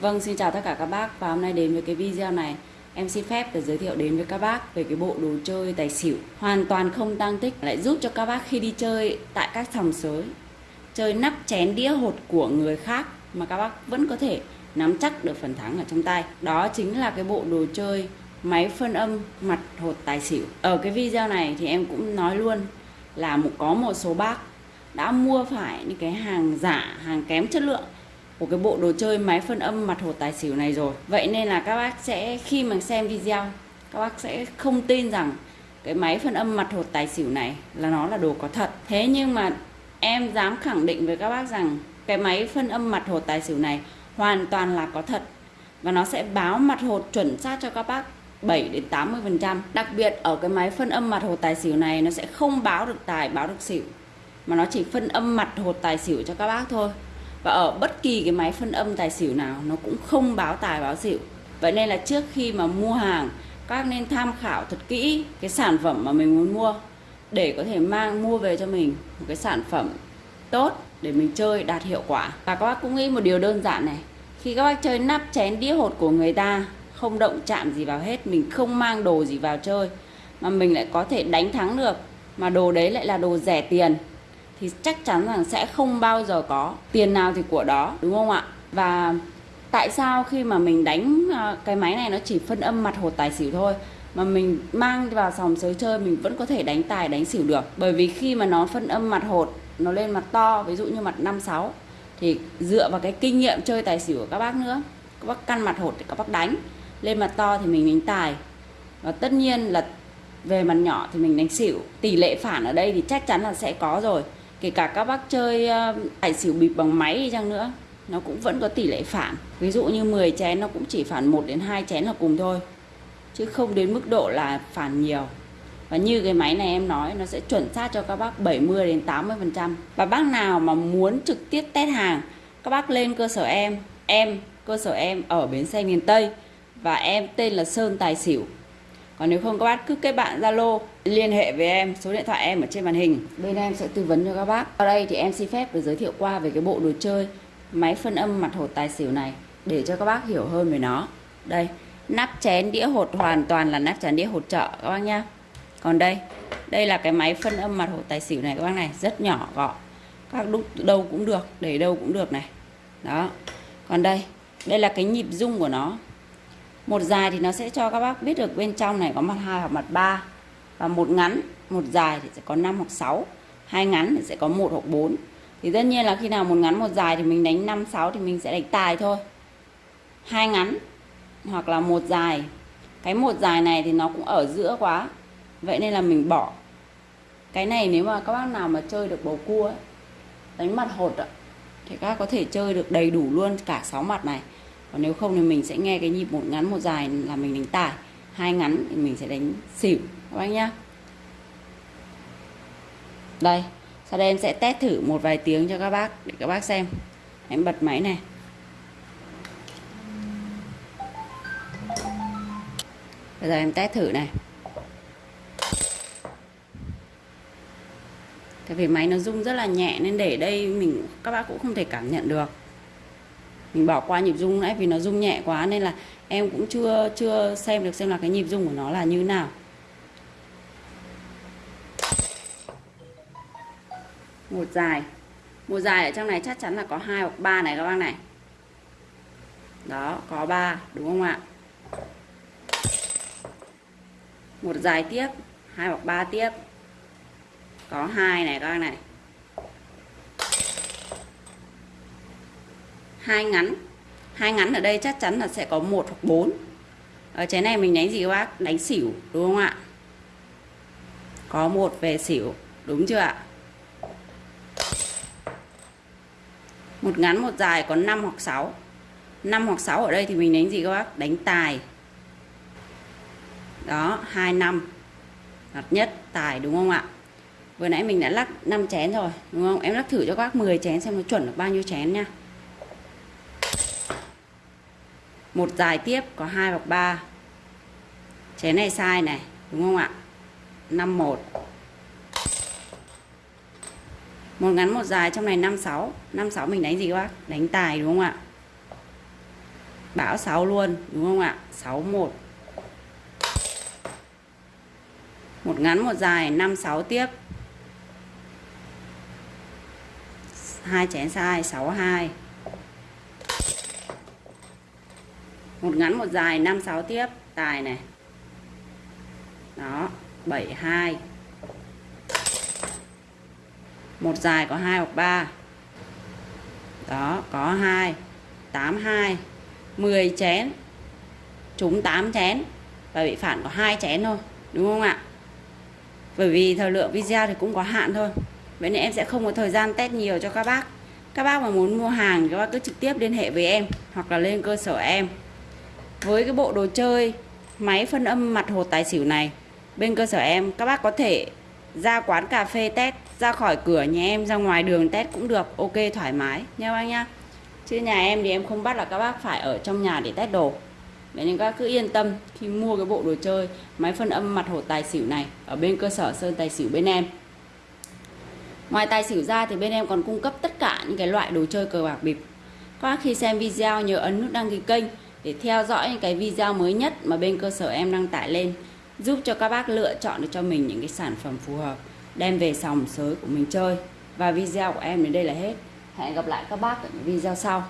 Vâng, xin chào tất cả các bác. Và hôm nay đến với cái video này. Em xin phép để giới thiệu đến với các bác về cái bộ đồ chơi tài xỉu. Hoàn toàn không tăng tích lại giúp cho các bác khi đi chơi tại các sòng sới chơi nắp chén đĩa hột của người khác mà các bác vẫn có thể nắm chắc được phần thắng ở trong tay. Đó chính là cái bộ đồ chơi máy phân âm mặt hột tài xỉu. Ở cái video này thì em cũng nói luôn là một có một số bác đã mua phải những cái hàng giả hàng kém chất lượng của cái bộ đồ chơi máy phân âm mặt hột tài xỉu này rồi. Vậy nên là các bác sẽ, khi mà xem video, các bác sẽ không tin rằng cái máy phân âm mặt hột tài xỉu này là nó là đồ có thật. Thế nhưng mà em dám khẳng định với các bác rằng cái máy phân âm mặt hột tài xỉu này hoàn toàn là có thật. Và nó sẽ báo mặt hột chuẩn xác cho các bác 7 đến 80 phần trăm. Đặc biệt ở cái máy phân âm mặt hột tài xỉu này, nó sẽ không báo được tài, báo được xỉu. Mà nó chỉ phân âm mặt hột tài xỉu cho các bác thôi và ở bất kỳ cái máy phân âm tài xỉu nào, nó cũng không báo tài, báo xỉu. Vậy nên là trước khi mà mua hàng, các nên tham khảo thật kỹ cái sản phẩm mà mình muốn mua để có thể mang, mua về cho mình một cái sản phẩm tốt để mình chơi đạt hiệu quả. Và các bác cũng nghĩ một điều đơn giản này, khi các bác chơi nắp chén đĩa hột của người ta, không động chạm gì vào hết, mình không mang đồ gì vào chơi, mà mình lại có thể đánh thắng được, mà đồ đấy lại là đồ rẻ tiền thì chắc chắn rằng sẽ không bao giờ có tiền nào thì của đó, đúng không ạ? Và tại sao khi mà mình đánh à, cái máy này nó chỉ phân âm mặt hột tài xỉu thôi, mà mình mang vào sòng sới chơi mình vẫn có thể đánh tài, đánh xỉu được? Bởi vì khi mà nó phân âm mặt hột, nó lên mặt to, ví dụ như mặt 5 6 thì dựa vào cái kinh nghiệm chơi tài xỉu của các bác nữa, các bác căn mặt hột thì các bác đánh, lên mặt to thì mình đánh tài. Và tất nhiên là về mặt nhỏ thì mình đánh xỉu. Tỷ lệ phản ở đây thì chắc chắn là sẽ có rồi kể cả các bác chơi ờ, tài xỉu bịp bằng máy đi chăng nữa, nó cũng vẫn có tỷ lệ phản. Ví dụ như 10 chén nó cũng chỉ phản 1 đến 2 chén là cùng thôi, chứ không đến mức độ là phản nhiều. Và như cái máy này em nói, nó sẽ chuẩn xác cho các bác 70 đến 80 phần trăm. Và bác nào mà muốn trực tiếp test hàng, các bác lên cơ sở em em, cơ sở em ở bến xe miền Tây, và em tên là Sơn Tài Xỉu còn nếu không, các bác cứ kết bạn Zalo, liên hệ với em, số điện thoại em ở trên màn hình. Bên em sẽ tư vấn cho các bác. Ở đây thì em xin phép được giới thiệu qua về cái bộ đồ chơi, máy phân âm mặt hột tài xỉu này, để cho các bác hiểu hơn về nó. Đây, nắp chén đĩa hột hoàn toàn là nắp chén đĩa hột chợ các bác nhá. Còn đây đây là cái máy phân âm mặt hột tài xỉu này, các bác này, rất nhỏ, gọn. Các đúc đâu cũng được, để đâu cũng được này. Đó. Còn đây đây là cái nhịp rung của nó một dài thì nó sẽ cho các bác biết được bên trong này có mặt hai hoặc mặt ba. Và một ngắn một dài thì sẽ có 5 hoặc 6 hai ngắn thì sẽ có một hoặc 4 thì tất nhiên là khi nào một ngắn một dài thì mình đánh 5 6 thì mình sẽ đánh tài thôi. Hai ngắn hoặc là một dài. Cái một dài này thì nó cũng ở giữa quá. Vậy nên là mình bỏ. Cái này nếu mà các bác nào mà chơi được bầu cua ấy, đánh mặt hột ạ thì các có thể chơi được đầy đủ luôn cả 6 mặt này còn nếu không thì mình sẽ nghe cái nhịp một ngắn một dài là mình đánh tài hai ngắn thì mình sẽ đánh xỉu. Các bác nhá. Đây, sau đây em sẽ test thử một vài tiếng cho các bác để các bác xem. Em bật máy này. Bây giờ em test thử này. Tại vì máy nó rung rất là nhẹ nên để đây mình, các bác cũng không thể cảm nhận được mình bỏ qua nhịp rung nãy vì nó rung nhẹ quá nên là em cũng chưa chưa xem được xem là cái nhịp rung của nó là như nào. Một dài. Một dài ở trong này chắc chắn là có hai hoặc ba này các bác này. Đó, có ba, đúng không ạ? Một dài tiếp, hai hoặc ba tiếp. Có hai này các bác này. Hai ngắn. Hai ngắn ở đây chắc chắn là sẽ có một hoặc bốn. Ờ, ở trái này mình đánh gì các bác? Đánh xỉu, đúng không ạ? Có một về xỉu, đúng chưa ạ? Một ngắn, một dài có 5 hoặc 6 5 hoặc 6 ở đây thì mình đánh gì các bác? Đánh tài. Đó 2 năm. Hợp nhất, tài, đúng không ạ? Vừa nãy mình đã lắc 5 chén rồi, đúng không? Em lắc thử cho các bác 10 chén xem nó chuẩn được bao nhiêu chén nha. Một dài tiếp có hai hoặc ba. Chén này sai này, đúng không ạ? 51 một. Ngắn một dài trong này 56 56 mình đánh gì các bác? Đánh tài đúng không ạ? Bão 6 luôn, đúng không ạ? 61 Một. Ngắn một dài 56 tiếp. Hai chén sai 62 một ngắn, một dài 5 6 tiếp. Tài này. Đó 72 một dài có 2 hoặc 3 đó, có 2 82 10 chén. Trúng 8 chén. Và bị phản có hai chén thôi. Đúng không ạ? Bởi vì thời lượng video thì cũng có hạn thôi. Vậy nên em sẽ không có thời gian test nhiều cho các bác. Các bác mà muốn mua hàng các bác cứ trực tiếp liên hệ với em hoặc là lên cơ sở em với cái bộ đồ chơi, máy phân âm mặt hồ tài xỉu này, bên cơ sở em, các bác có thể ra quán cà phê test, ra khỏi cửa nhà em, ra ngoài đường test cũng được, ok, thoải mái, nha bác nhá. Chứ nhà em thì em không bắt là các bác phải ở trong nhà để test đồ. Vậy nên các bác cứ yên tâm khi mua cái bộ đồ chơi, máy phân âm mặt hồ tài xỉu này ở bên cơ sở sơn tài xỉu bên em. Ngoài tài xỉu ra thì bên em còn cung cấp tất cả những cái loại đồ chơi cờ bạc bịp. Các bác khi xem video nhớ ấn nút đăng ký kênh để theo dõi những cái video mới nhất mà bên cơ sở em đăng tải lên, giúp cho các bác lựa chọn được cho mình những cái sản phẩm phù hợp, đem về sòng sới của mình chơi. Và video của em đến đây là hết. Hẹn gặp lại các bác ở những video sau.